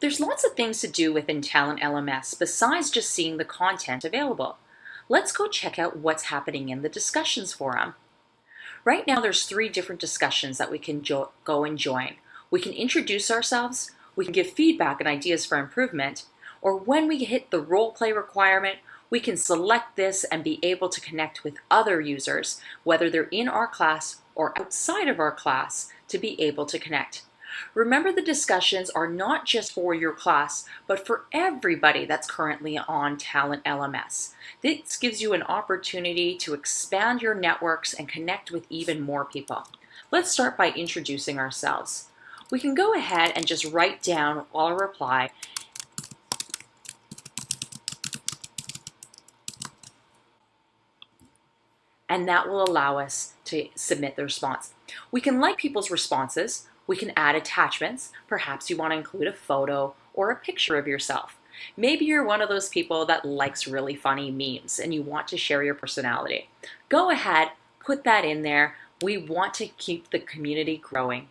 There's lots of things to do within Talent LMS besides just seeing the content available. Let's go check out what's happening in the discussions forum. Right now there's three different discussions that we can go and join. We can introduce ourselves, we can give feedback and ideas for improvement, or when we hit the role play requirement, we can select this and be able to connect with other users, whether they're in our class or outside of our class, to be able to connect. Remember the discussions are not just for your class, but for everybody that's currently on Talent LMS. This gives you an opportunity to expand your networks and connect with even more people. Let's start by introducing ourselves. We can go ahead and just write down our reply and that will allow us to submit the response. We can like people's responses, we can add attachments. Perhaps you want to include a photo or a picture of yourself. Maybe you're one of those people that likes really funny memes and you want to share your personality. Go ahead, put that in there. We want to keep the community growing.